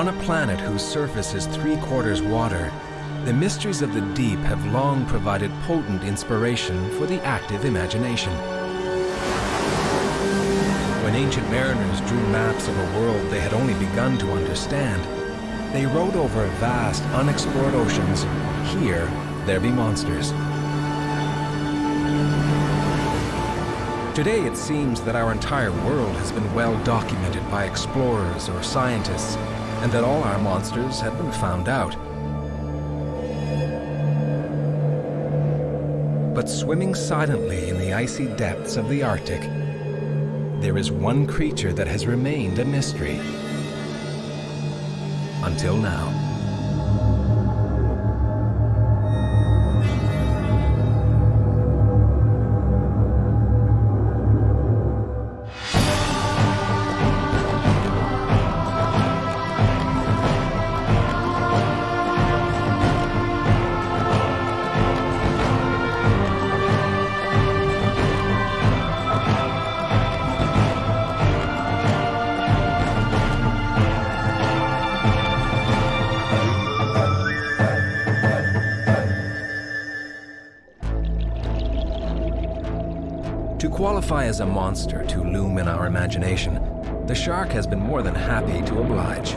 On a planet whose surface is three quarters water, the mysteries of the deep have long provided potent inspiration for the active imagination. When ancient mariners drew maps of a world they had only begun to understand, they wrote over vast, unexplored oceans, here there be monsters. Today it seems that our entire world has been well documented by explorers or scientists, and that all our monsters had been found out. But swimming silently in the icy depths of the Arctic, there is one creature that has remained a mystery. Until now. Qualify as a monster to loom in our imagination, the shark has been more than happy to oblige.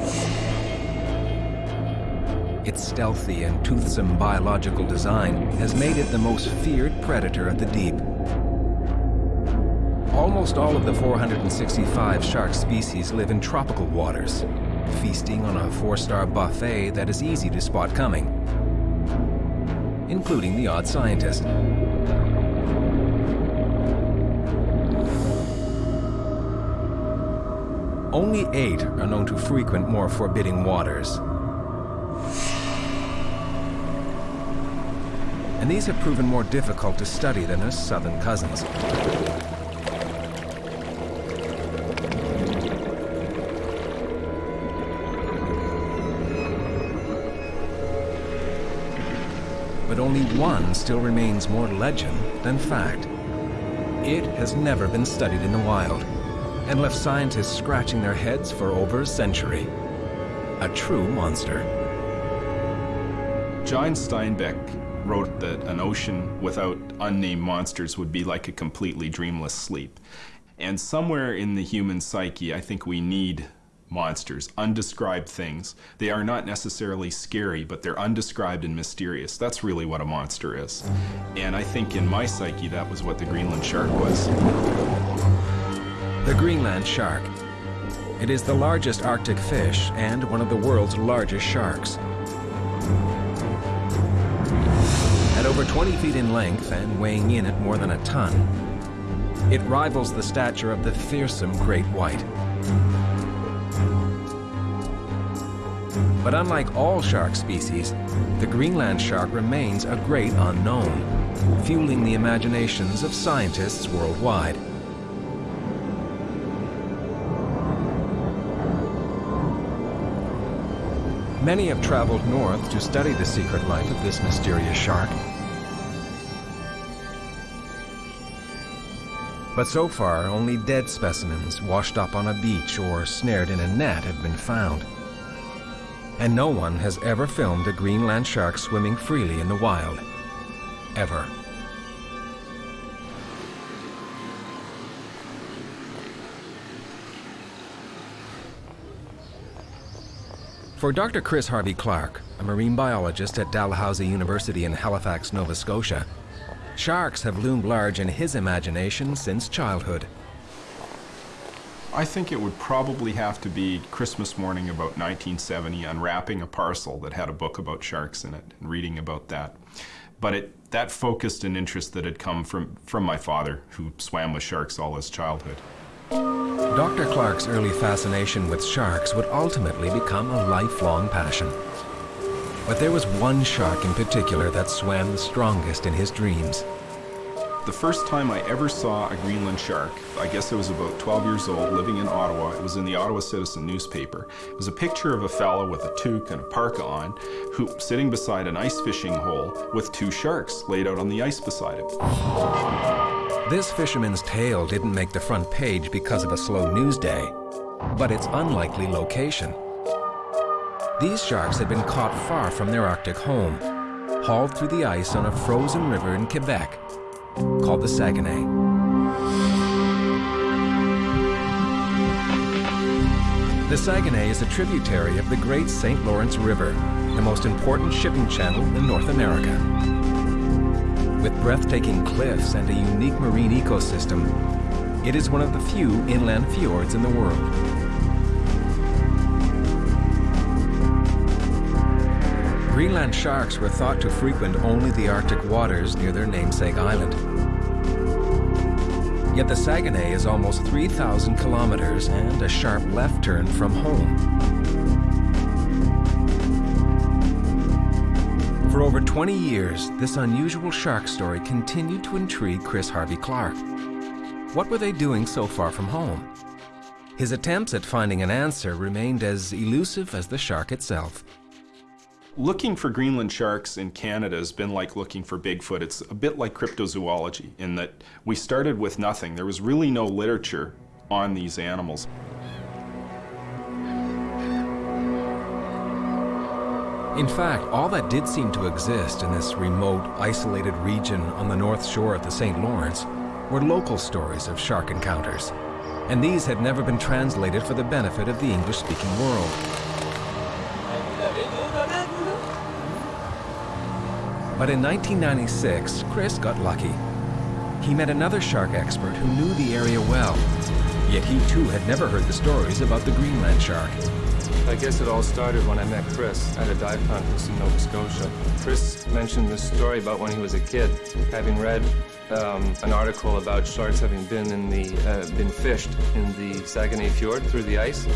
Its stealthy and toothsome biological design has made it the most feared predator of the deep. Almost all of the 465 shark species live in tropical waters, feasting on a four-star buffet that is easy to spot coming, including the odd scientist. Only eight are known to frequent more forbidding waters. And these have proven more difficult to study than their southern cousins. But only one still remains more legend than fact. It has never been studied in the wild and left scientists scratching their heads for over a century. A true monster. John Steinbeck wrote that an ocean without unnamed monsters would be like a completely dreamless sleep. And somewhere in the human psyche, I think we need monsters, undescribed things. They are not necessarily scary, but they're undescribed and mysterious. That's really what a monster is. And I think in my psyche, that was what the Greenland shark was. The Greenland shark. It is the largest Arctic fish and one of the world's largest sharks. At over 20 feet in length and weighing in at more than a ton, it rivals the stature of the fearsome great white. But unlike all shark species, the Greenland shark remains a great unknown, fueling the imaginations of scientists worldwide. Many have traveled north to study the secret life of this mysterious shark. But so far, only dead specimens washed up on a beach or snared in a net have been found. And no one has ever filmed a Greenland shark swimming freely in the wild. Ever. For Dr. Chris Harvey Clark, a marine biologist at Dalhousie University in Halifax, Nova Scotia, sharks have loomed large in his imagination since childhood. I think it would probably have to be Christmas morning about 1970, unwrapping a parcel that had a book about sharks in it and reading about that. But it, that focused an interest that had come from, from my father, who swam with sharks all his childhood. Dr. Clark's early fascination with sharks would ultimately become a lifelong passion. But there was one shark in particular that swam the strongest in his dreams. The first time I ever saw a Greenland shark, I guess I was about 12 years old, living in Ottawa. It was in the Ottawa Citizen newspaper. It was a picture of a fellow with a toque and a parka on, who sitting beside an ice fishing hole with two sharks laid out on the ice beside him. This fisherman's tale didn't make the front page because of a slow news day, but its unlikely location. These sharks had been caught far from their Arctic home, hauled through the ice on a frozen river in Quebec called the Saguenay. The Saguenay is a tributary of the Great St. Lawrence River, the most important shipping channel in North America. With breathtaking cliffs and a unique marine ecosystem, it is one of the few inland fjords in the world. Greenland sharks were thought to frequent only the Arctic waters near their namesake island. Yet the Saguenay is almost 3,000 kilometers and a sharp left turn from home. For over 20 years, this unusual shark story continued to intrigue Chris Harvey Clark. What were they doing so far from home? His attempts at finding an answer remained as elusive as the shark itself. Looking for Greenland sharks in Canada has been like looking for Bigfoot. It's a bit like cryptozoology in that we started with nothing. There was really no literature on these animals. In fact, all that did seem to exist in this remote, isolated region on the north shore of the St. Lawrence were local stories of shark encounters. And these had never been translated for the benefit of the English-speaking world. But in 1996, Chris got lucky. He met another shark expert who knew the area well, yet he too had never heard the stories about the Greenland shark. I guess it all started when I met Chris at a dive conference in Nova Scotia. Chris mentioned this story about when he was a kid, having read um, an article about sharks having been in the uh, been fished in the Saguenay Fjord through the ice.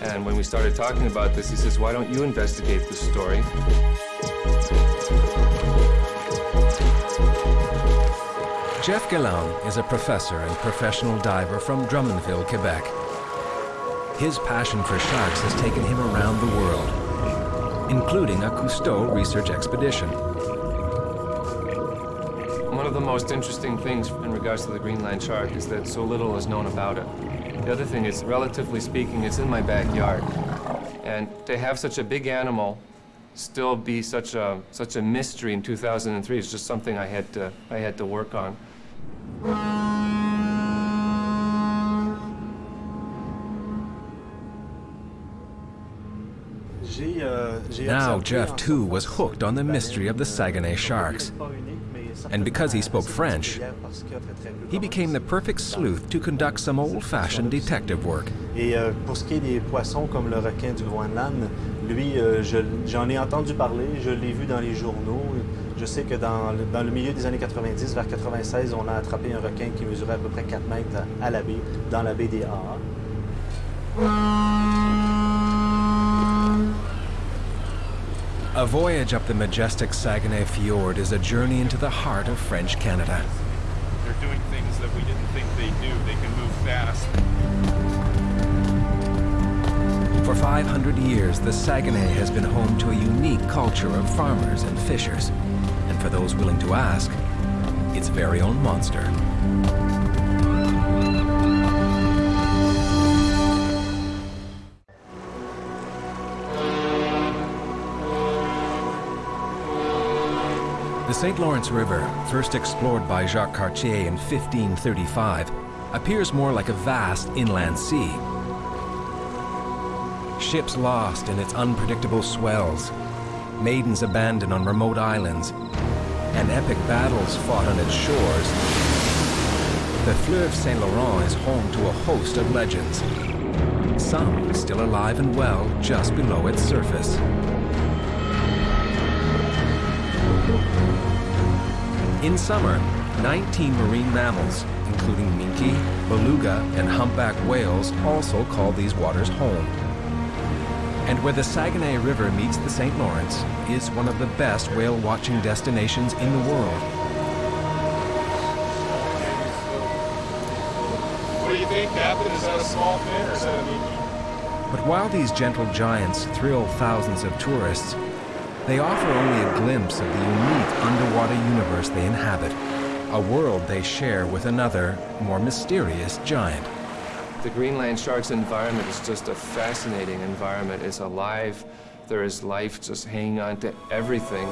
And when we started talking about this, he says, "Why don't you investigate this story?" Jeff Gallant is a professor and professional diver from Drummondville, Quebec. His passion for sharks has taken him around the world, including a Cousteau research expedition. One of the most interesting things in regards to the Greenland shark is that so little is known about it. The other thing is, relatively speaking, it's in my backyard. And to have such a big animal still be such a such a mystery in 2003 is just something I had to I had to work on. Now Jeff too was hooked on the mystery of the Saguenay sharks. And because he spoke French, he became the perfect sleuth to conduct some old-fashioned detective work. Et euh, pour ce qui est des poissons comme le requin du Groenland, lui, euh, j'en ai entendu parler, je l'ai vu dans les journaux. Je sais que dans le, dans le, milieu des années 90, vers 96, on a attrapé un requin qui mesurait à peu près 4 mètres à, la baie, dans la baie des AA. A voyage up the majestic Saguenay Fjord is a journey into the heart of French Canada. They're doing things that we didn't think they do. They can move fast. For 500 years, the Saguenay has been home to a unique culture of farmers and fishers. And for those willing to ask, its very own monster. The St. Lawrence River, first explored by Jacques Cartier in 1535, appears more like a vast inland sea. Ships lost in its unpredictable swells, maidens abandoned on remote islands, and epic battles fought on its shores. The Fleuve Saint Laurent is home to a host of legends, some still alive and well just below its surface. In summer, 19 marine mammals, including minke, beluga, and humpback whales, also call these waters home. And where the Saguenay River meets the St. Lawrence is one of the best whale watching destinations in the world. What do you think, Captain? Is that a small fin or is that a minke? But while these gentle giants thrill thousands of tourists, they offer only a glimpse of the unique underwater universe they inhabit, a world they share with another, more mysterious giant. The Greenland shark's environment is just a fascinating environment. It's alive There is life just hanging on to everything.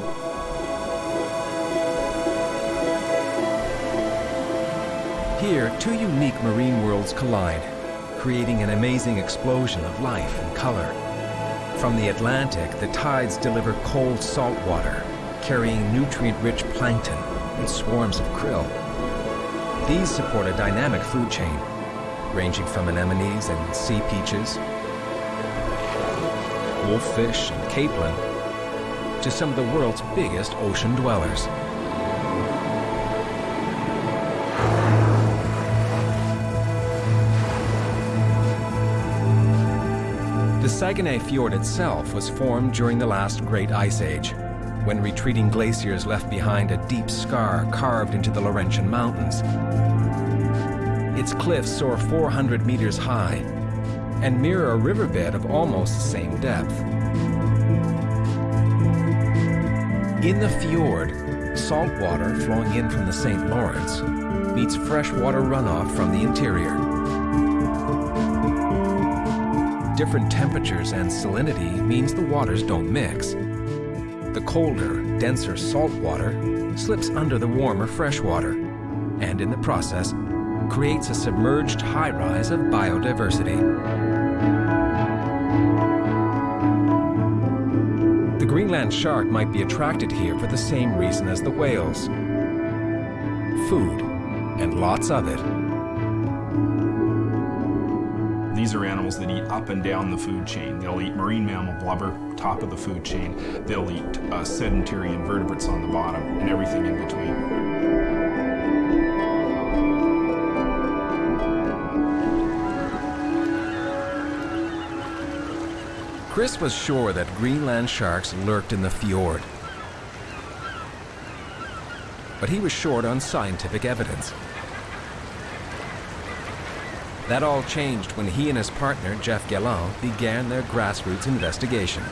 Here, two unique marine worlds collide, creating an amazing explosion of life and color. From the Atlantic, the tides deliver cold salt water, carrying nutrient-rich plankton and swarms of krill. These support a dynamic food chain, ranging from anemones and sea peaches, wolffish and capelin, to some of the world's biggest ocean dwellers. Saguenay Fjord itself was formed during the last Great Ice Age, when retreating glaciers left behind a deep scar carved into the Laurentian Mountains. Its cliffs soar 400 meters high and mirror a riverbed of almost the same depth. In the fjord, salt water flowing in from the St. Lawrence meets freshwater runoff from the interior. Different temperatures and salinity means the waters don't mix. The colder, denser salt water slips under the warmer fresh water, and in the process, creates a submerged high-rise of biodiversity. The Greenland shark might be attracted here for the same reason as the whales. Food, and lots of it. Are animals that eat up and down the food chain. They'll eat marine mammal blubber, top of the food chain. They'll eat uh, sedentary invertebrates on the bottom, and everything in between. Chris was sure that Greenland sharks lurked in the fjord. But he was short on scientific evidence. That all changed when he and his partner, Jeff Gallant, began their grassroots investigation.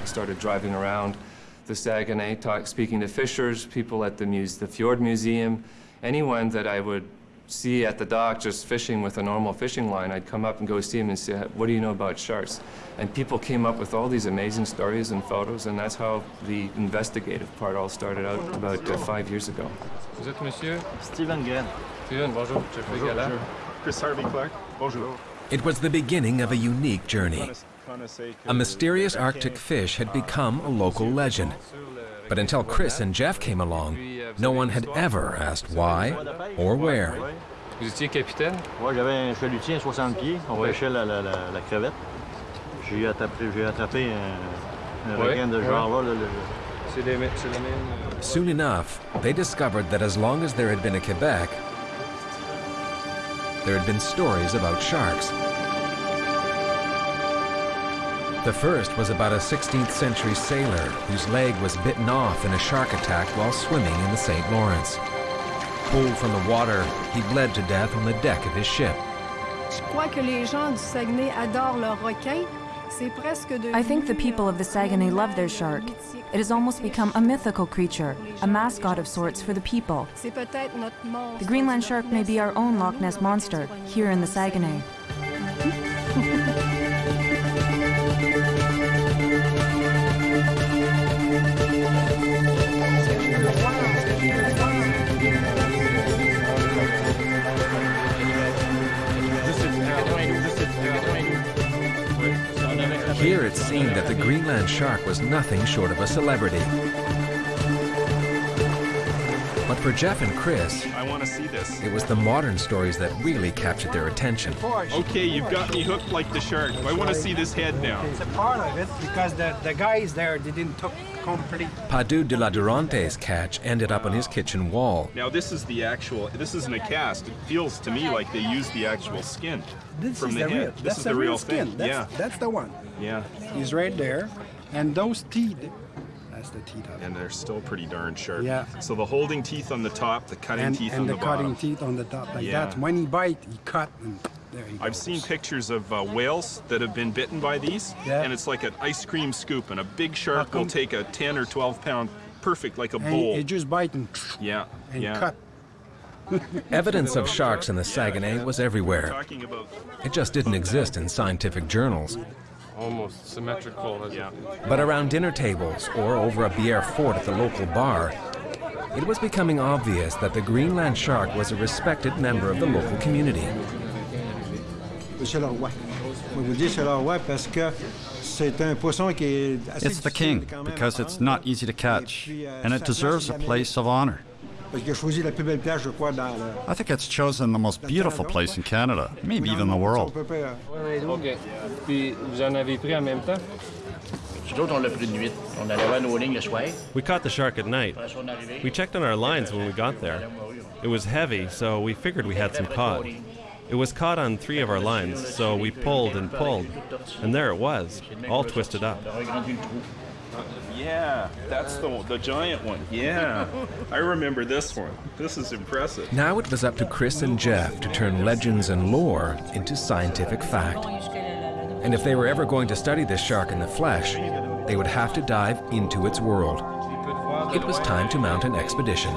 I started driving around the Saguenay, talk, speaking to fishers, people at the, muse, the Fjord Museum, anyone that I would see at the dock just fishing with a normal fishing line, I'd come up and go see him and say, what do you know about sharks? And people came up with all these amazing stories and photos, and that's how the investigative part all started out about uh, five years ago. Vous êtes monsieur? Stephen Gren. Steven, bonjour. Jeffrey Gallant. Chris Harvey Clark. Bonjour. It was the beginning of a unique journey. A mysterious Arctic fish had become a local legend. But until Chris and Jeff came along, no one had ever asked why or where. Vous étiez capitaine? Moi, j'avais un chalutier à 60 pieds. On Ouais. pêchait la, la, la, la crevette. J'ai attrapé, attrapé un, un Ouais, requin de ce ouais. genre-là. là, le- C'est les mê- c'est même... Euh, Soon enough, they discovered that as long as there had been a Quebec, there had been stories about sharks. The first was about a 16th century sailor whose leg was bitten off in a shark attack while swimming in the St. Lawrence. Pulled from the water, he bled to death on the deck of his ship. Je crois que les gens du Saguenay adorent leurs requins. C'est presque devenu, I think the people of the Saguenay love their shark. It has almost become a mythical creature, a mascot of sorts for the people. C'est peut-être notre monstre The Greenland shark may be our own Loch Ness monster here in the Saguenay. Here it seemed that the Greenland shark was nothing short of a celebrity. But for Jeff and Chris, I want to see this. it was the modern stories that really captured their attention. Okay, you've got me hooked like the shark. I want to see this head now. It's a part of it because the, the guys there they didn't took complete. Padu de la Durante's catch ended up on his kitchen wall. Now this is the actual. This isn't a cast. It feels to me like they used the actual skin This from is the, the, head. real. This That's is the, the real real skin. thing. That's, yeah, that's the one. Yeah. He's right there, and those teeth. That's the teeth of it. And they're still pretty darn sharp. Yeah. So the holding teeth on the top, the cutting and teeth and on the, top. And the, cutting teeth on the top like Yeah. that. When he bite, he cut, and there he goes. I've seen pictures of uh, whales that have been bitten by these, Yeah. and it's like an ice cream scoop, and a big shark will take a 10 or 12 pound, perfect like a And bowl. he, he just bite and, yeah, and yeah. cut. Evidence of sharks in the Saguenay was everywhere. It just didn't exist in scientific journals. Almost symmetrical. As yeah. But around dinner tables or over a Bière fort at the local bar, it was becoming obvious that the Greenland shark was a respected member of the local community. Monsieur le roi. Moi, vous dire c'est le roi parce que c'est un poisson qui est assez It's the king quand même à because it's not easy to catch, and it deserves a place of honor. Parce qu'il a choisi la plus belle plage, je crois, dans le... I think it's chosen the most beautiful place in Canada, maybe even the world. peut pas, euh, OK. Puis vous en avez pris en même temps? Nous autres, on l'a pris de nuit. On allait voir nos lignes le soir. We caught the shark at night. Après ça, on est arrivé. We checked on our lines when we got there. It was heavy, so we figured we had some caught. It was caught on three of our lines, so we pulled and pulled. And there it was, all twisted up. Yeah, that's the the giant one. Yeah, I remember this one. This is impressive. Now it was up to Chris and Jeff to turn legends and lore into scientific fact. And if they were ever going to study this shark in the flesh, they would have to dive into its world. It was time to mount an expedition.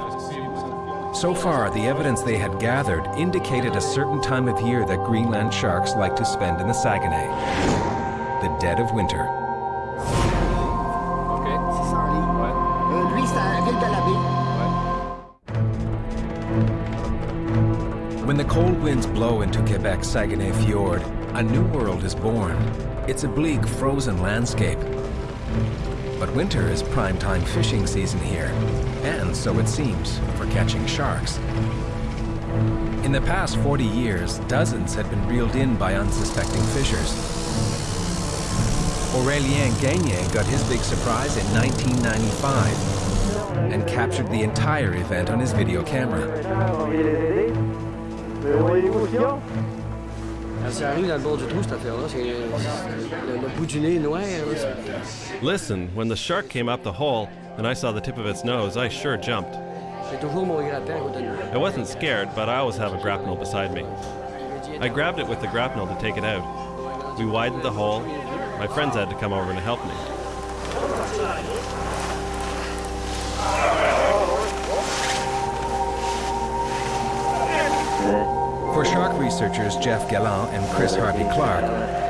So far, the evidence they had gathered indicated a certain time of year that Greenland sharks like to spend in the Saguenay the dead of winter. The cold winds blow into Quebec's Saguenay Fjord, a new world is born. It's a bleak, frozen landscape. But winter is prime-time fishing season here, and so it seems, for catching sharks. In the past 40 years, dozens had been reeled in by unsuspecting fishers. Aurélien Gagné got his big surprise in 1995 and captured the entire event on his video camera. Ah, ça arrive dans le bord du trou, cette affaire-là. C'est le, le bout du nez noir. Listen, when the shark came up the hole and I saw the tip of its nose, I sure jumped. J'ai toujours mon grappin à côté de moi. I wasn't scared, but I always have a grapnel beside me. I grabbed it with the grapnel to take it out. We widened the hole. My friends had to come over to help me. For shark researchers Jeff Gallant and Chris Harvey Clark,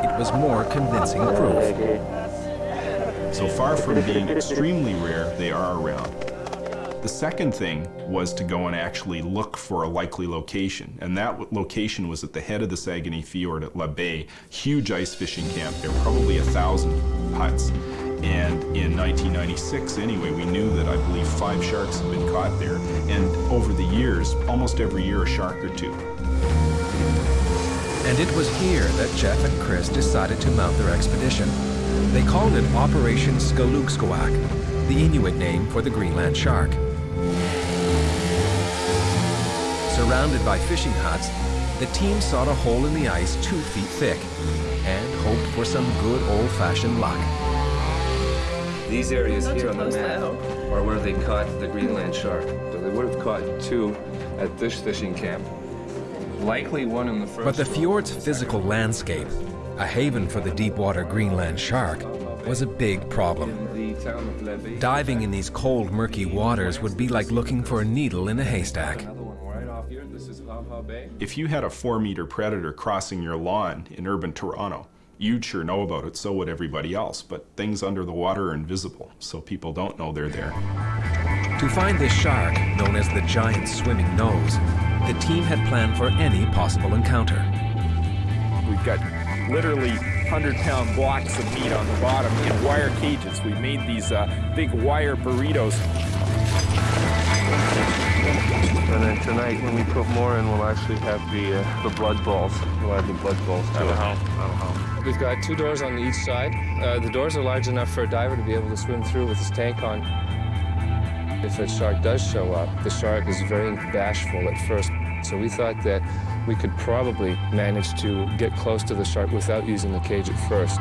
it was more convincing proof. So far from being extremely rare, they are around. The second thing was to go and actually look for a likely location, and that location was at the head of the Saguenay Fjord at La Baie, huge ice fishing camp. There were probably a thousand huts. And in 1996, anyway, we knew that I believe five sharks had been caught there, and over the years, almost every year, a shark or two. And it was here that Jeff and Chris decided to mount their expedition. They called it Operation Skalugsuak, the Inuit name for the Greenland shark. Surrounded by fishing huts, the team sought a hole in the ice two feet thick and hoped for some good old-fashioned luck. These areas here on the map are where they caught the Greenland shark. So they would have caught two at this fishing camp. Likely one in the first. But the fjord's physical landscape, a haven for the deep-water Greenland shark, was a big problem. In the town of Levy. Diving in these cold, murky waters would be like looking for a needle in a haystack. Another one right off here. This is Ha! Ha! Bay. If you had a four meter predator crossing your lawn in urban Toronto, you'd sure know about it, so would everybody else. But things under the water are invisible, so people don't know they're there. To find this shark, known as the giant swimming nose, the team had planned for any possible encounter. We've got literally 100 pound blocks of meat on the bottom in wire cages. We made these uh, big wire burritos. And then tonight, when we put more in, we'll actually have the uh, the blood balls. We'll add the blood balls to it. how? We've got two doors on each side. Uh, the doors are large enough for a diver to be able to swim through with his tank on. If a shark does show up, the shark is very bashful at first. So we thought that we could probably manage to get close to the shark without using the cage at first.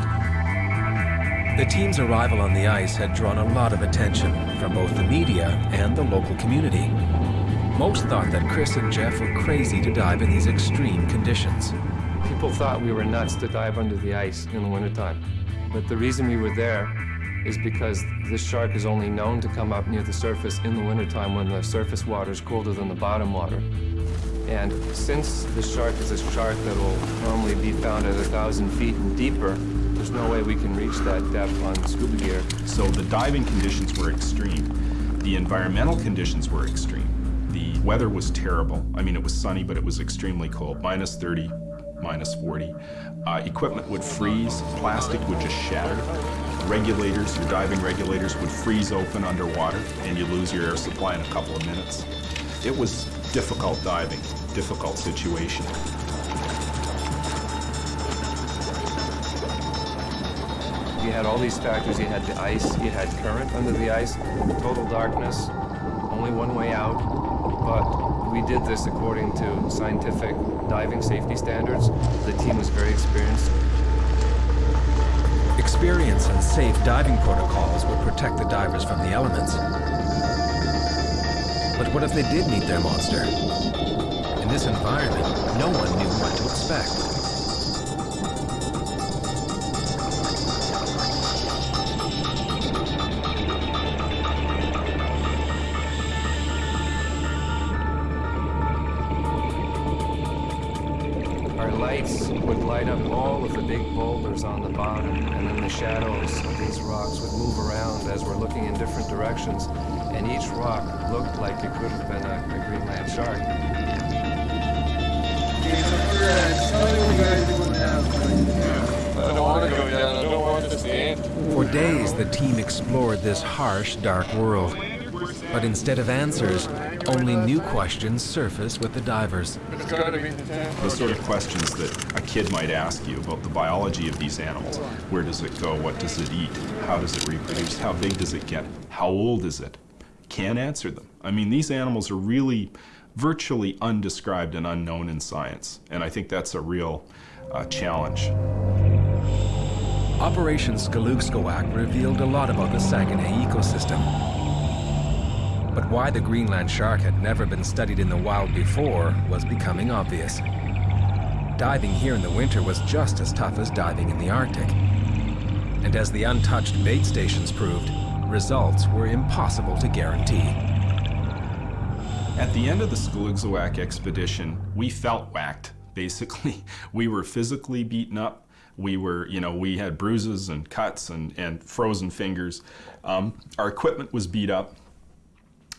The team's arrival on the ice had drawn a lot of attention from both the media and the local community. Most thought that Chris and Jeff were crazy to dive in these extreme conditions. People thought we were nuts to dive under the ice in the wintertime. But the reason we were there is because this shark is only known to come up near the surface in the wintertime when the surface water is colder than the bottom water. And since the shark is a shark that will normally be found at a thousand feet and deeper, there's no way we can reach that depth on scuba gear. So the diving conditions were extreme. The environmental conditions were extreme. The weather was terrible. I mean, it was sunny, but it was extremely cold, minus 30, minus 40. Uh, equipment would freeze, plastic would just shatter. Regulators, your diving regulators would freeze open underwater and you lose your air supply in a couple of minutes. It was difficult diving, difficult situation. You had all these factors. You had the ice, you had current under the ice, total darkness, only one way out. But we did this according to scientific diving safety standards. The team was very experienced. Experience and safe diving protocols would protect the divers from the elements. But what if they did meet their monster? In this environment, no one knew what to expect. Our lights would light up all big boulders on the bottom, and then the shadows of these rocks would move around as we're looking in different directions, and each rock looked like it could have been a, a Greenland shark. I don't want to go down. I don't want to stand. For days, the team explored this harsh, dark world. But instead of answers, only new questions surface with the divers. It's got to be the tank. The sort of questions that a kid might ask you about the biology of these animals. Where does it go? What does it eat? How does it reproduce? How big does it get? How old is it? Can't answer them. I mean, these animals are really virtually undescribed and unknown in science. And I think that's a real uh, challenge. Operation Skalugsuak revealed a lot about the Saguenay ecosystem. But why the Greenland shark had never been studied in the wild before was becoming obvious. Diving here in the winter was just as tough as diving in the Arctic. And as the untouched bait stations proved, results were impossible to guarantee. At the end of the Skalugsuak expedition, we felt whacked, basically. We were physically beaten up. We were, you know, we had bruises and cuts and, and frozen fingers. Um, our equipment was beat up.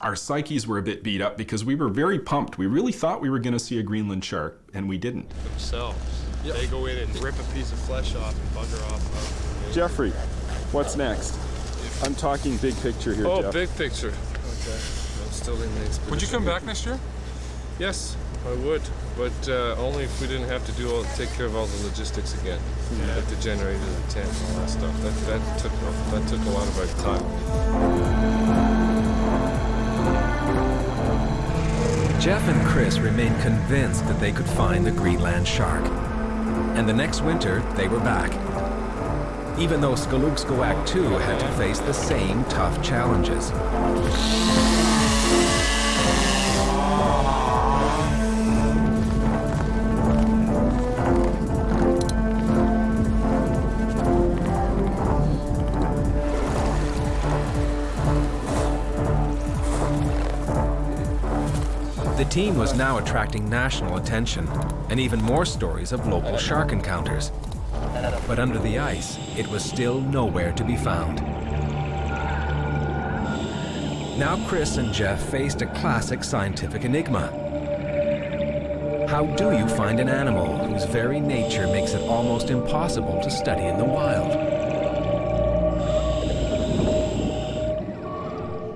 Our psyches were a bit beat up because we were very pumped. We really thought we were going to see a Greenland shark, and we didn't. Themselves. They go in and rip a piece of flesh off and bugger off. Jeffrey, what's next? I'm talking big picture here, Oh, Jeff. big picture. Okay. I'm still in the expedition. Would you come back next year? Yes, I would, but uh, only if we didn't have to do all, take care of all the logistics again, yeah. like the generator, the tent, all that stuff. That that took that took a lot of our time. Jeff and Chris remained convinced that they could find the Greenland shark. And the next winter, they were back. Even though Skalugsuak too had to face the same tough challenges. Team was now attracting national attention, and even more stories of local shark encounters. But under the ice, it was still nowhere to be found. Now Chris and Jeff faced a classic scientific enigma. How do you find an animal whose very nature makes it almost impossible to study in the wild?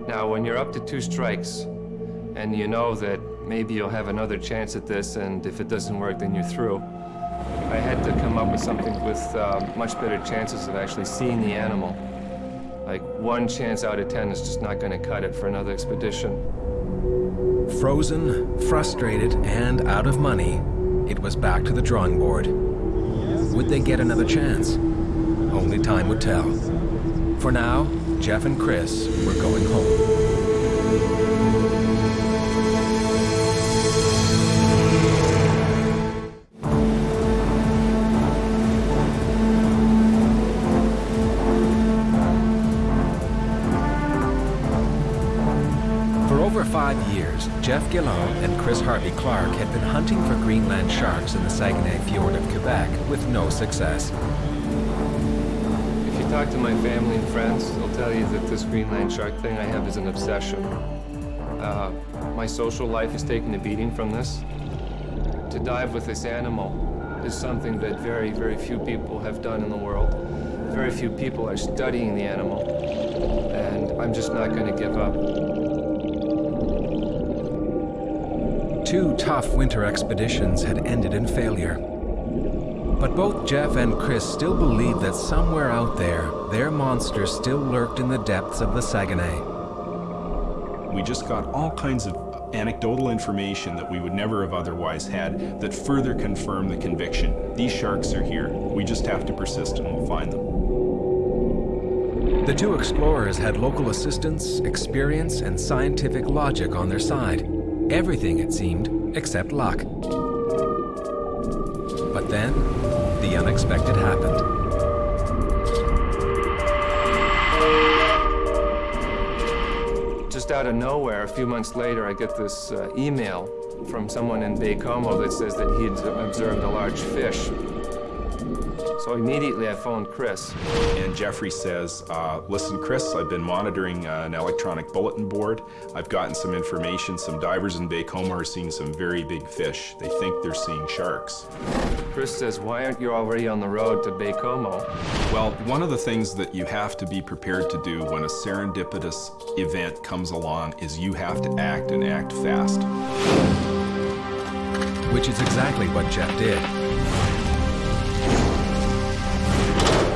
Now, when you're up to two strikes, and you know that maybe you'll have another chance at this, and if it doesn't work, then you're through. I had to come up with something with uh, much better chances of actually seeing the animal. Like one chance out of ten is just not going to cut it for another expedition. Frozen, frustrated, and out of money, it was back to the drawing board. Would they get another chance? Only time would tell. For now, Jeff and Chris were going home. Jeff Gallant and Chris Harvey Clark had been hunting for Greenland sharks in the Saguenay Fjord of Quebec with no success. If you talk to my family and friends, they'll tell you that this Greenland shark thing I have is an obsession. Uh, my social life has taken a beating from this. To dive with this animal is something that very, very few people have done in the world. Very few people are studying the animal, and I'm just not going to give up. Two tough winter expeditions had ended in failure. But both Jeff and Chris still believed that somewhere out there, their monster still lurked in the depths of the Saguenay. We just got all kinds of anecdotal information that we would never have otherwise had that further confirm the conviction. These sharks are here. We just have to persist and we'll find them. The two explorers had local assistance, experience, and scientific logic on their side. Everything, it seemed, except luck. But then, the unexpected happened. Just out of nowhere, a few months later, I get this uh, email from someone in Baie-Comeau that says that he had observed a large fish. So immediately I phoned Chris. And Jeffrey says, uh, listen, Chris, I've been monitoring uh, an electronic bulletin board. I've gotten some information. Some divers in Baie-Comeau are seeing some very big fish. They think they're seeing sharks. Chris says, why aren't you already on the road to Baie-Comeau? Well, one of the things that you have to be prepared to do when a serendipitous event comes along is you have to act and act fast. Which is exactly what Jeff did.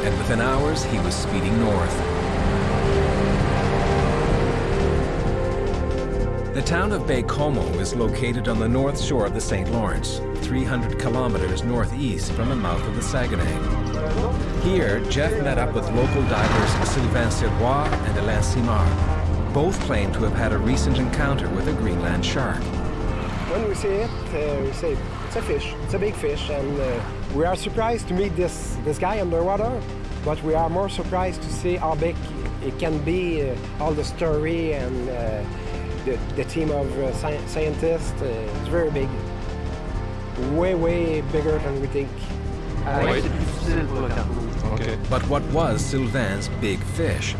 And within hours, he was speeding north. The town of Baie-Comeau is located on the north shore of the St. Lawrence, 300 kilometers northeast from the mouth of the Saguenay. Here, Jeff met up with local divers Sylvain Sirois and Alain Simard. Both claim to have had a recent encounter with a Greenland shark. When we see it, uh, we say it's a fish, it's a big fish, and uh, we are surprised to meet this, this guy underwater, but we are more surprised to see how big it can be, uh, all the story and uh, the, the team of uh, sci scientists. Uh, it's very big. Way, way bigger than we think. Okay. But what was Sylvain's big fish?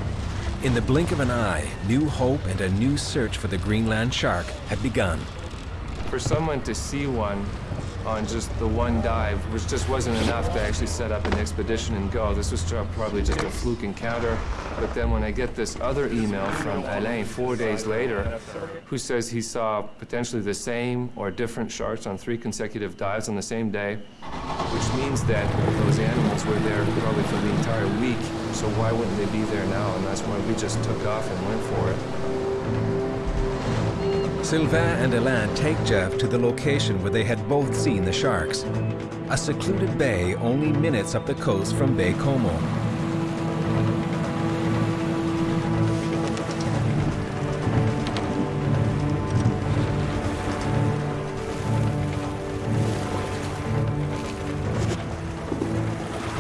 In the blink of an eye, new hope and a new search for the Greenland shark had begun. For someone to see one on just the one dive, which just wasn't enough to actually set up an expedition and go. This was probably just a fluke encounter. But then when I get this other email from Alain four days later, who says he saw potentially the same or different sharks on three consecutive dives on the same day, which means that those animals were there probably for the entire week. So why wouldn't they be there now? And that's why we just took off and went for it. Sylvain and Alain take Jeff to the location where they had both seen the sharks. A secluded bay only minutes up the coast from Baie-Comeau.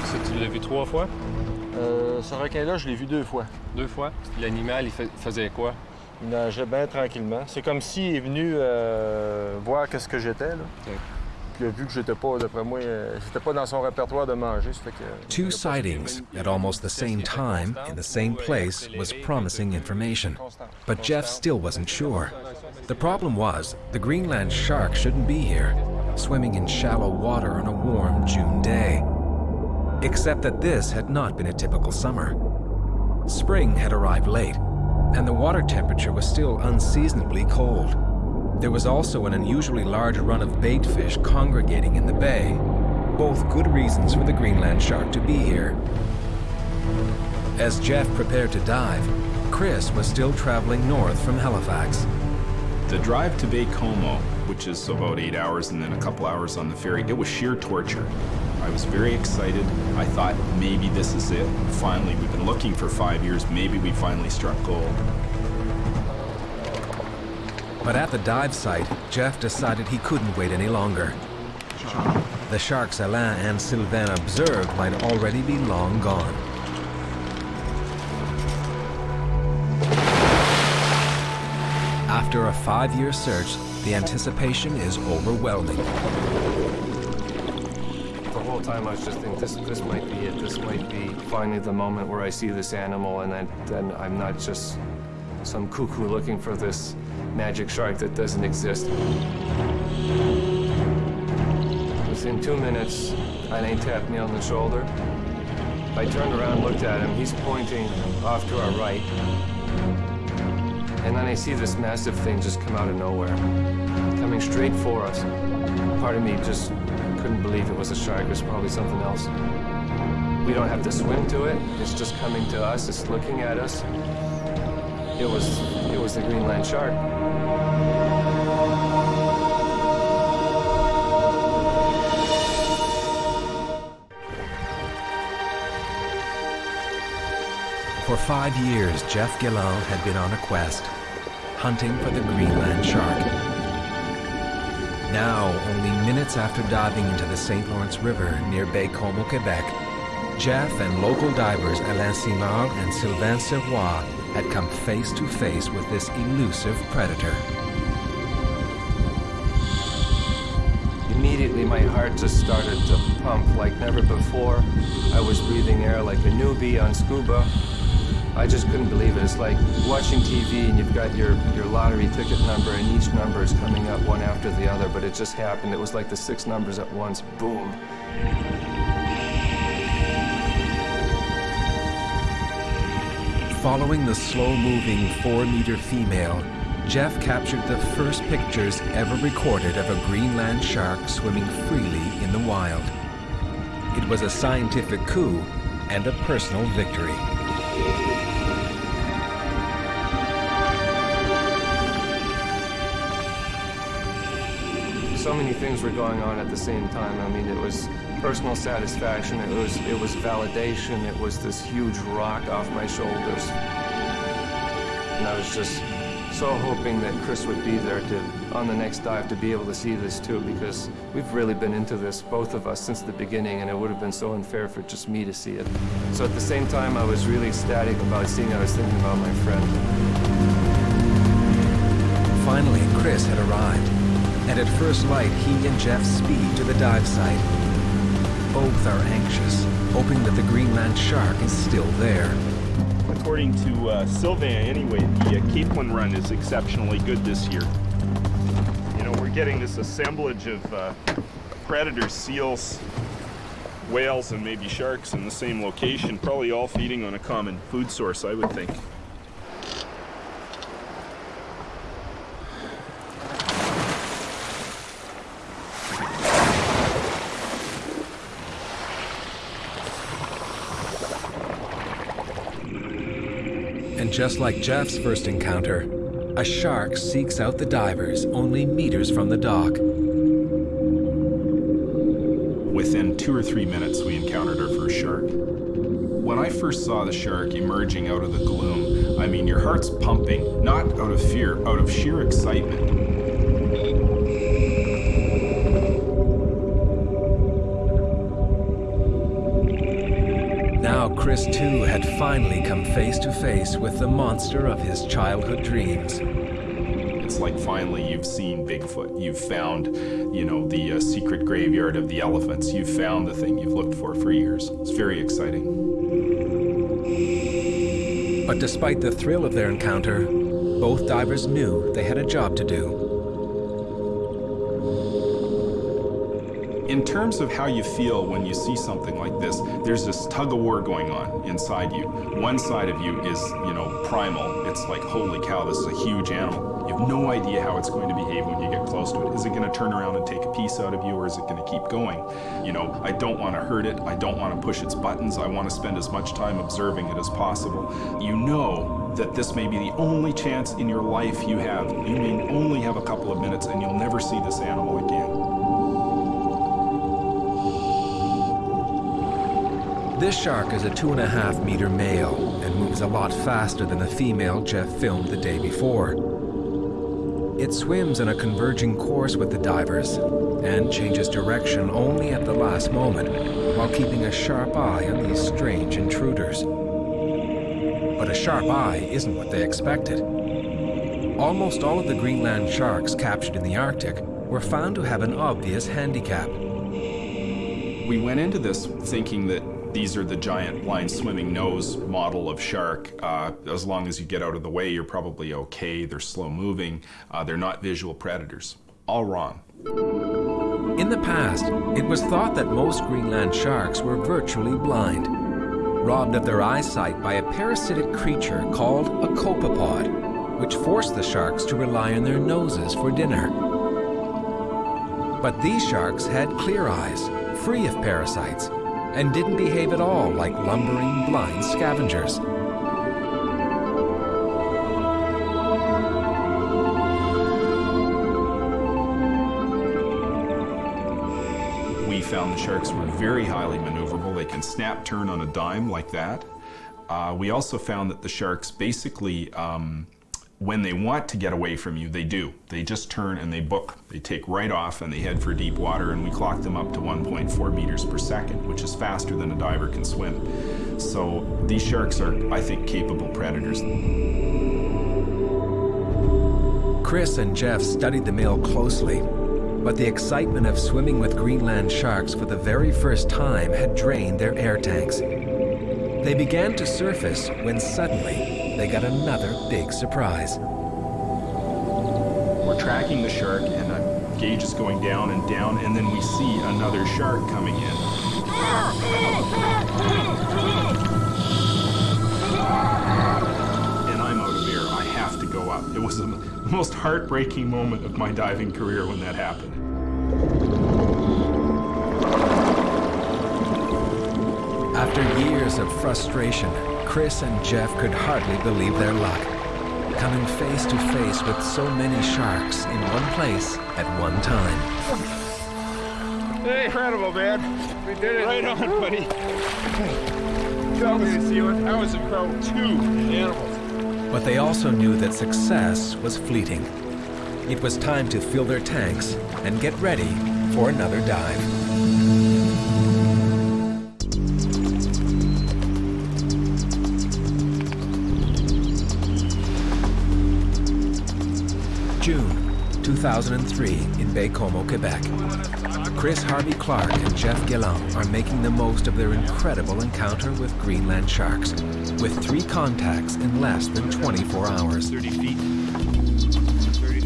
Ça, tu l'as vu trois fois? Euh, ce requin-là, je l'ai vu deux fois. Deux fois? L'animal, il fa- faisait quoi? Il nageait bien tranquillement. C'est comme s'il est venu euh, voir qu'est-ce que j'étais. Là. Puis il a vu que j'étais pas, d'après moi, euh, j'étais pas dans son répertoire de manger. que- Two sightings at almost the same time in the same place was promising information. But Jeff still wasn't sure. The problem was, the Greenland shark shouldn't be here, swimming in shallow water on a warm June day. Except that this had not been a typical summer. Spring had arrived late, and the water temperature was still unseasonably cold. There was also an unusually large run of bait fish congregating in the bay, both good reasons for the Greenland shark to be here. As Jeff prepared to dive, Chris was still traveling north from Halifax. The drive to Baie-Comeau, which is about eight hours and then a couple hours on the ferry, it was sheer torture. I was very excited. I thought maybe this is it. Finally, we've been looking for five years. Maybe we finally struck gold. But at the dive site, Jeff decided he couldn't wait any longer. The sharks Alain and Sylvain observed might already be long gone. After a five-year search, the anticipation is overwhelming. The whole time I was just thinking, this, this might be it. This might be finally the moment where I see this animal and then, then I'm not just some cuckoo looking for this magic shark that doesn't exist. Within two minutes, Alain tapped me on the shoulder. I turned around, looked at him. He's pointing off to our right. And then I see this massive thing just come out of nowhere, coming straight for us. Part of me just couldn't believe it was a shark. It was probably something else. We don't have to swim to it. It's just coming to us. It's looking at us. It was, it was the Greenland shark. For five years, Jeff Gallant had been on a quest, hunting for the Greenland shark. Now, only minutes after diving into the St. Lawrence River near Baie-Comeau, Quebec, Jeff and local divers Alain Simard and Sylvain Sirois had come face to face with this elusive predator. Immediately, my heart just started to pump like never before. I was breathing air like a newbie on scuba. I just couldn't believe it. It's like watching TV and you've got your, your lottery ticket number and each number is coming up one after the other, but it just happened. It was like the six numbers at once. Boom. Following the slow-moving four-meter female, Jeff captured the first pictures ever recorded of a Greenland shark swimming freely in the wild. It was a scientific coup and a personal victory. So many things were going on at the same time. I mean, it was personal satisfaction, it was, it was validation, it was this huge rock off my shoulders. And I was just so hoping that Chris would be there to, on the next dive, to be able to see this too, because we've really been into this, both of us, since the beginning, and it would have been so unfair for just me to see it. So at the same time, I was really ecstatic about seeing. I was thinking about my friend. Finally, Chris had arrived, and at first light, he and Jeff speed to the dive site. Both are anxious, hoping that the Greenland shark is still there. According to uh, Sylvain, anyway, the uh, Capelin run is exceptionally good this year. You know, we're getting this assemblage of uh, predators, seals, whales, and maybe sharks in the same location, probably all feeding on a common food source, I would think. Just like Jeff's first encounter, a shark seeks out the divers only meters from the dock. Within two or three minutes, we encountered our first shark. When I first saw the shark emerging out of the gloom, I mean, your heart's pumping, not out of fear, out of sheer excitement. Chris too had finally come face to face with the monster of his childhood dreams. It's like finally you've seen Bigfoot. You've found, you know, the uh, secret graveyard of the elephants. You've found the thing you've looked for for years. It's very exciting. But despite the thrill of their encounter, both divers knew they had a job to do. In terms of how you feel when you see something like this, there's this tug of war going on inside you. One side of you is, you know, primal. It's like, holy cow, this is a huge animal. You have no idea how it's going to behave when you get close to it. Is it going to turn around and take a piece out of you, or is it going to keep going? You know, I don't want to hurt it. I don't want to push its buttons. I want to spend as much time observing it as possible. You know that this may be the only chance in your life you have. You may only have a couple of minutes, and you'll never see this animal again. This shark is a two and a half meter male and moves a lot faster than the female Jeff filmed the day before. It swims in a converging course with the divers and changes direction only at the last moment while keeping a sharp eye on these strange intruders. But a sharp eye isn't what they expected. almost all of the Greenland sharks captured in the Arctic were found to have an obvious handicap. We went into this thinking that these are the giant blind swimming nose model of shark. Uh, as long as you get out of the way, you're probably okay. They're slow moving. Uh, they're not visual predators. All wrong. In the past, it was thought that most Greenland sharks were virtually blind, robbed of their eyesight by a parasitic creature called a copepod, which forced the sharks to rely on their noses for dinner. But these sharks had clear eyes, free of parasites, and didn't behave at all like lumbering, blind scavengers. We found the sharks were very highly maneuverable. They can snap turn on a dime like that. Uh, we also found that the sharks basically, um, when they want to get away from you, they do. They just turn and they book. They take right off and they head for deep water, and we clock them up to 1.4 meters per second, which is faster than a diver can swim. So these sharks are, I think, capable predators. Chris and Jeff studied the male closely, but the excitement of swimming with Greenland sharks for the very first time had drained their air tanks. They began to surface when suddenly they got another big surprise. We're tracking the shark and the gauge is going down and down and then we see another shark coming in. And I'm out of air. I have to go up. It was the most heartbreaking moment of my diving career when that happened. After years of frustration, Chris and Jeff could hardly believe their luck. Coming face to face with so many sharks in one place at one time. Hey, incredible, man. We did it. Right on, buddy. That was, that was incredible. Two animals. But they also knew that success was fleeting. It was time to fill their tanks and get ready for another dive. 2003 in Baie-Comeau, Quebec. Chris Harvey Clark and Jeff Gallant are making the most of their incredible encounter with Greenland sharks, with three contacts in less than 24 hours. 30 feet.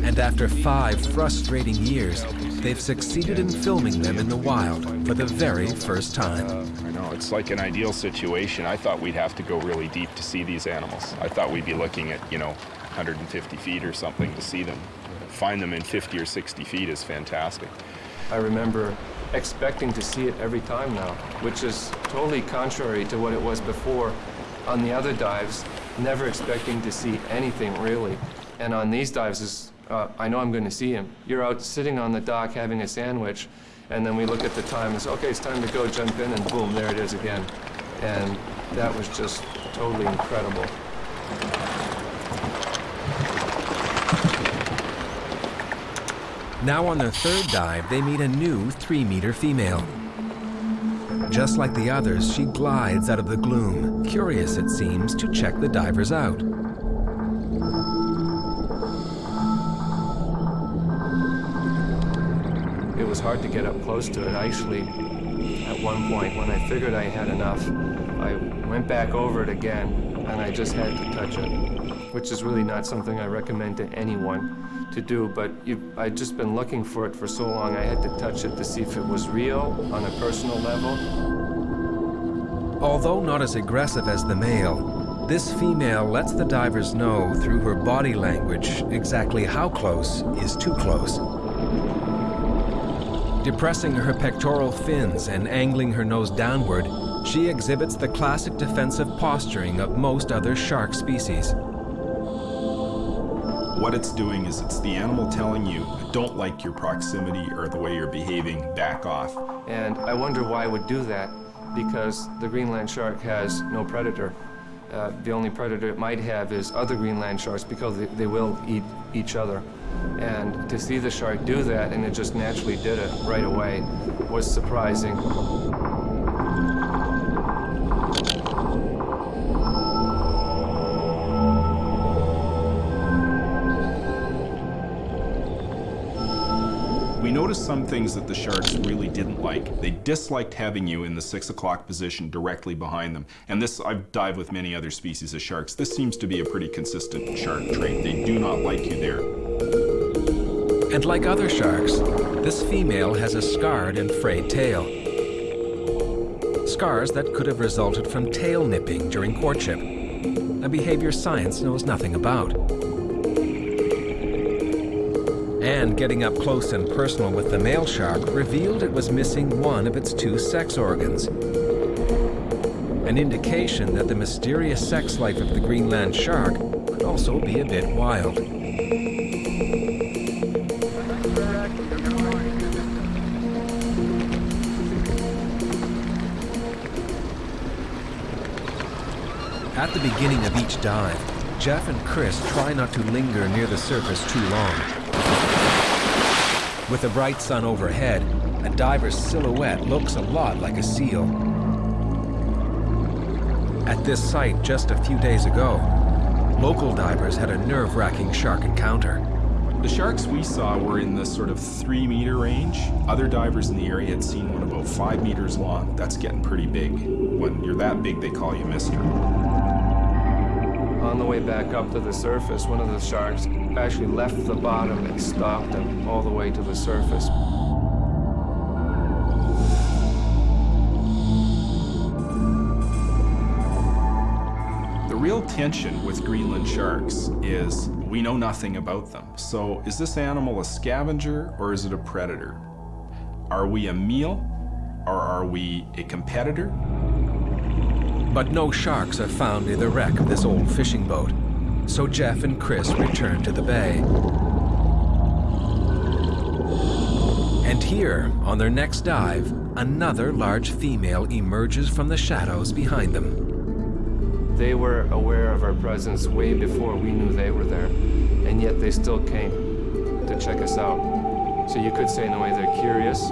And after five frustrating years, they've succeeded in filming them in the wild for the very first time. I know, it's like an ideal situation. I thought we'd have to go really deep to see these animals. I thought we'd be looking at, you know, 150 feet or something to see them. Find them in 50 or 60 feet is fantastic. I remember expecting to see it every time now, which is totally contrary to what it was before. On the other dives, never expecting to see anything really. And on these dives, is, uh, I know I'm going to see him. You're out sitting on the dock having a sandwich, and then we look at the time and say, okay, it's time to go, jump in, and boom, there it is again. And that was just totally incredible. Now on their third dive, they meet a new three-meter female. Just like the others, she glides out of the gloom, curious, it seems, to check the divers out. It was hard to get up close to it. I Actually, at one point, when I figured I had enough, I went back over it again, and I just had to touch it, which is really not something I recommend to anyone to do, but you, I'd just been looking for it for so long, I had to touch it to see if it was real on a personal level. Although not as aggressive as the male, this female lets the divers know through her body language exactly how close is too close. Depressing her pectoral fins and angling her nose downward, she exhibits the classic defensive posturing of most other shark species. What it's doing is it's the animal telling you, I don't like your proximity or the way you're behaving, back off. And I wonder why it would do that, because the Greenland shark has no predator. Uh, the only predator it might have is other Greenland sharks because they, they will eat each other. And to see the shark do that, and it just naturally did it right away, was surprising. Noticed some things that the sharks really didn't like. They disliked having you in the six o'clock position directly behind them. And this, I've dived with many other species of sharks. This seems to be a pretty consistent shark trait. They do not like you there. And like other sharks, this female has a scarred and frayed tail. Scars that could have resulted from tail nipping during courtship, a behavior science knows nothing about. And getting up close and personal with the male shark revealed it was missing one of its two sex organs. An indication that the mysterious sex life of the Greenland shark could also be a bit wild. At the beginning of each dive, Jeff and Chris try not to linger near the surface too long. With the bright sun overhead, a diver's silhouette looks a lot like a seal. At this site just a few days ago, local divers had a nerve-wracking shark encounter. The sharks we saw were in the sort of three meter range. Other divers in the area had seen one about five meters long. That's getting pretty big. When you're that big, they call you mister. On the way back up to the surface, one of the sharks actually left the bottom and stalked him all the way to the surface. The real tension with Greenland sharks is we know nothing about them. So is this animal a scavenger or is it a predator? Are we a meal or are we a competitor? But no sharks are found near the wreck of this old fishing boat. So Jeff and Chris return to the bay. And here, on their next dive, another large female emerges from the shadows behind them. They were aware of our presence way before we knew they were there, and yet they still came to check us out. So you could say in a way they're curious.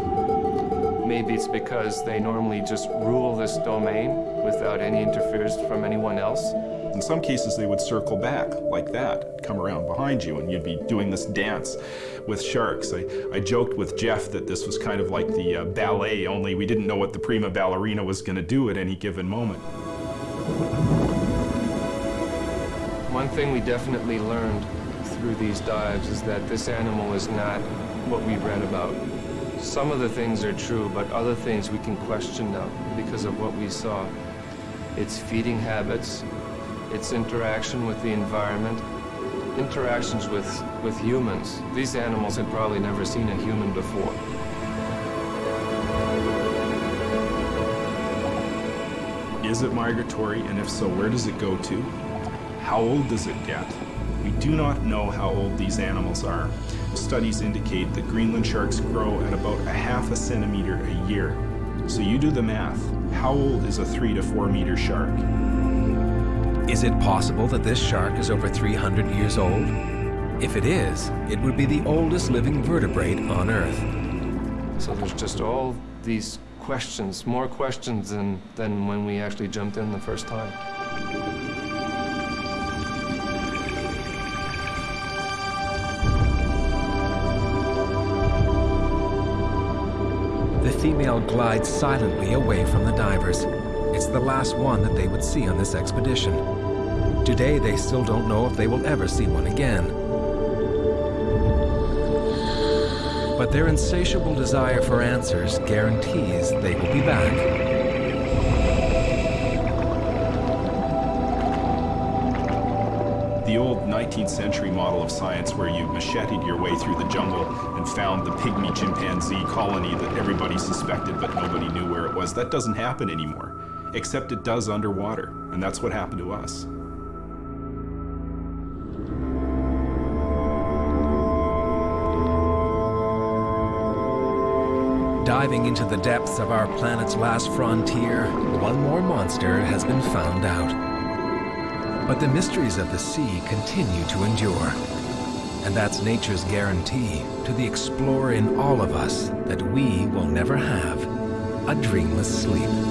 Maybe it's because they normally just rule this domain without any interference from anyone else. In some cases, they would circle back like that, come around behind you, and you'd be doing this dance with sharks. I, I joked with Jeff that this was kind of like the uh, ballet, only we didn't know what the prima ballerina was going to do at any given moment. One thing we definitely learned through these dives is that this animal is not what we read about. Some of the things are true, but other things we can question now because of what we saw. Its feeding habits, its interaction with the environment, interactions with, with humans. These animals had probably never seen a human before. Is it migratory, and if so, where does it go to? How old does it get? We do not know how old these animals are. Studies indicate that Greenland sharks grow at about a half a centimeter a year. So you do the math. How old is a three to four meter shark? Is it possible that this shark is over 300 years old? If it is, it would be the oldest living vertebrate on Earth. So there's just all these questions, more questions than, than when we actually jumped in the first time. The female glides silently away from the divers. It's the last one that they would see on this expedition. Today, they still don't know if they will ever see one again. But their insatiable desire for answers guarantees they will be back. 19th century model of science where you macheted your way through the jungle and found the pygmy chimpanzee colony that everybody suspected but nobody knew where it was, that doesn't happen anymore. Except it does underwater, and that's what happened to us. Diving into the depths of our planet's last frontier, one more monster has been found out. But the mysteries of the sea continue to endure. And that's nature's guarantee to the explorer in all of us that we will never have a dreamless sleep.